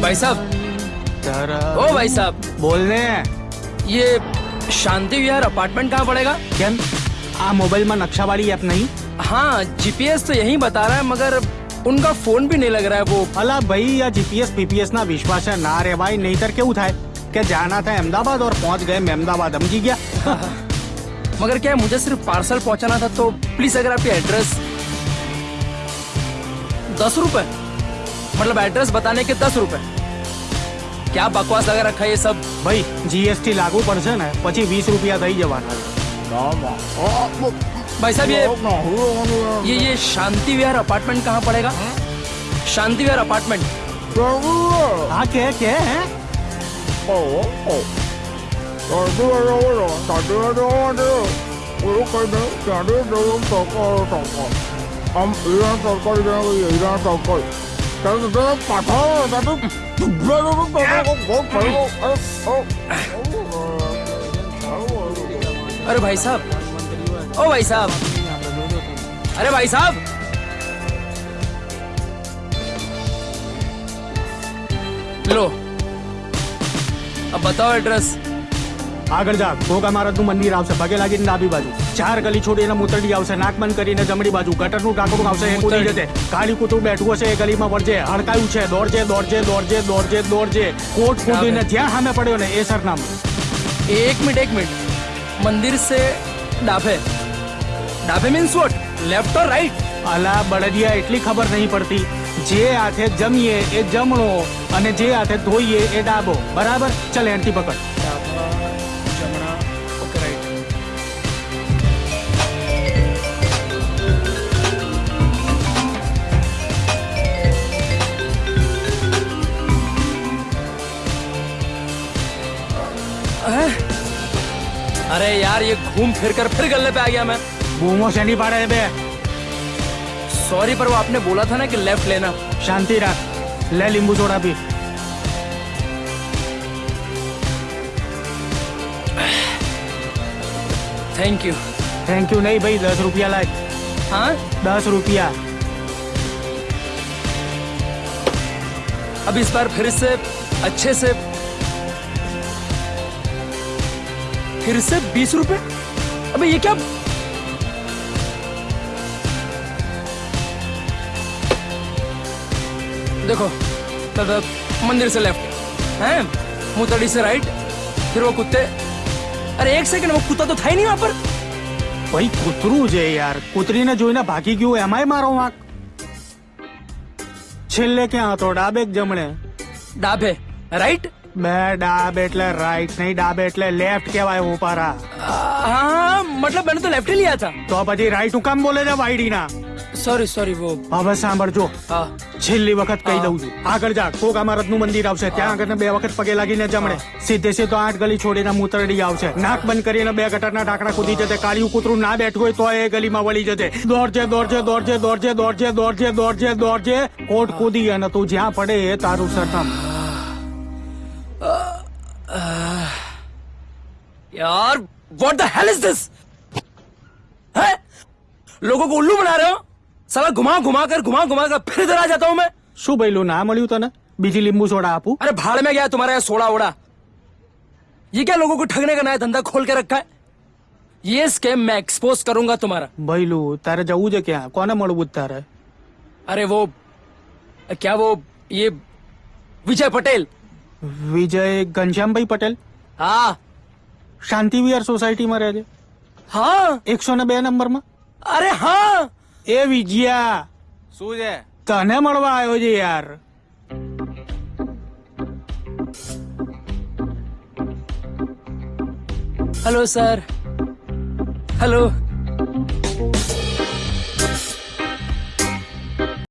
भाई साहब। ओ भाई साहब। बोल रहे हैं। ये शांति विहार अपार्टमेंट कहाँ पड़ेगा? क्या आ मोबाइल में नक्शा वाली ऐप नहीं? हाँ जीपीएस तो यही बता रहा है मगर उनका फ़ोन भी नहीं लग रहा है वो। अला भाई या जीपीएस पीपीएस ना विश्वास है ना रे भाई नहीं तर क्यों था क्या जाना था अहमदाबाद और पहुँच गए मैं अहमदाबाद हम जी गया मगर क्या मुझे सिर्फ़ पार्सल पहुंचाना था तो प्लीज़ अगर आपकी एड्रेस दस रुपए? मतलब एड्रेस बताने के दस रुपए क्या बकवास लगा रखा है ये सब ભાઈ જીએસટી લાગુ પડશે ને પછી વીસ રૂપિયા થઈ જવાના भाई साहब ये ये ये शांति विहार अपार्टमेंट कहाँ पड़ेगा शांति विहार अपार्टमेंट હા કે કે હે अरे भाई साहब। ओ भाई साहब। अरे भाई साहब। लो। अब बताओ एड्रेस। આગળ જા ભોગા મારતનું મંદિર આવશે. પગે લાગીને ડાબી બાજુ. ચાર ગલી છોડીને મૂતરડી આવશે. નાકમન કરીને જમણી બાજુ. ગટરનું ટાંકડું આવશે. એ કૂદી જશે. કાળી કૂતરું બેઠું હશે. એ ગલીમાં વળજે. અડકાયું છે. દોડજે દોડજે દોડજે દોડજે દોડજે. કોટ કૂદીને જ્યાં સામે પડ્યો ને એ સરનામ. એક મિનિટ એક મિનિટ. મંદિર સે ડાભે. ડાબે means what left or right અલા બળદિયા એટલી ખબર નહીં પડતી. જે હાથે જમીએ એ જમણો અને જે હાથે ધોઈએ એ ડાબો. બરાબર? ચાલ એન્ટી પકડ. अरे यार ये घूम फिर कर फिर गले पे आ गया मैं। घूमो से नहीं पा रहे बे सॉरी पर वो आपने बोला था ना कि लेफ़्ट लेना। शांति रख। ले लींबू थोड़ा भी। थैंक यू थैंक यू नहीं भाई दस रुपया लाए। हाँ? दस रुपया। अब इस बार फिर से अच्छे से फिर से बीस रुपए अबे ये क्या देखो दादा मंदिर से लेफ्ट हैं मुतड़ी से राइट फिर वो कुत्ते अरे एक सेकंड वो कुत्ता तो था ही नहीं वहां पर ભાઈ કૂતરું છે યાર કૂતરીને જોઈને ભાગી ગયું એમાંય મારો વાંક છેલ્લે ક્યાં હતો ડાબે કે જમણે डाबे राइट બે ડાબ એટલે રાઈટ નહીં ડાબ એટલે લેફ્ટ કહેવાય ઉપારા હા મતલબ મને તો લેફ્ટ લીયા હતા. તો પછી રાઈટ હું કામ બોલે છે વાયડીના સોરી સોરી વો હવે સાંભળજો. છેલ્લી વખત કહી દઉં છું. આગળ જા કોક અમારતનું મંદિર આવશે. ત્યાં આગળ બે વખત પગે લાગીને જમણે. સીધે સીધો આઠ ગલી છોડીને મૂતરડી આવશે. નાક બંધ કરીને બે ગટરના ઢાંકણા કૂદી જશે કાળિયું કૂતરું ના બેઠું હોય તો એ ગલીમાં વળી જશે દોડજે દોડજે દોડજે દોડજે દોડજે દોડજે દોડજે દોડજે. કોટ કૂદી અને તું જ્યાં પડે એ તારું સરથમ. यार what the hell is this है लोगों को उल्लू बना रहे हो साला घुमा घुमा कर घुमा घुमा कर फिर इधर आ जाता हूं मैं શું ભઈલું ના મળ્યું તને બીજી લીંબુ સોડા આપું अरे भाड़ में गया तुम्हारा ये सोड़ा ओड़ा ये क्या लोगों को ठगने का नया धंधा खोल के रखा है ये स्कैम मैं एक्सपोज करूंगा तुम्हारा ભઈલું તારે જવું છે ક્યાં કોને મળવું છે તારે अरे वो क्या वो ये विजय पटेल વિજય ઘનશ્યામભાઈ પટેલ हाँ શાંતિ વિહાર સોસાયટીમાં રહે છે. હા. એકસો ને બે નંબરમાં. અરે હા. એ વિજયા. શું છે? તને મળવા આવ્યો છે યાર. Hello sir hello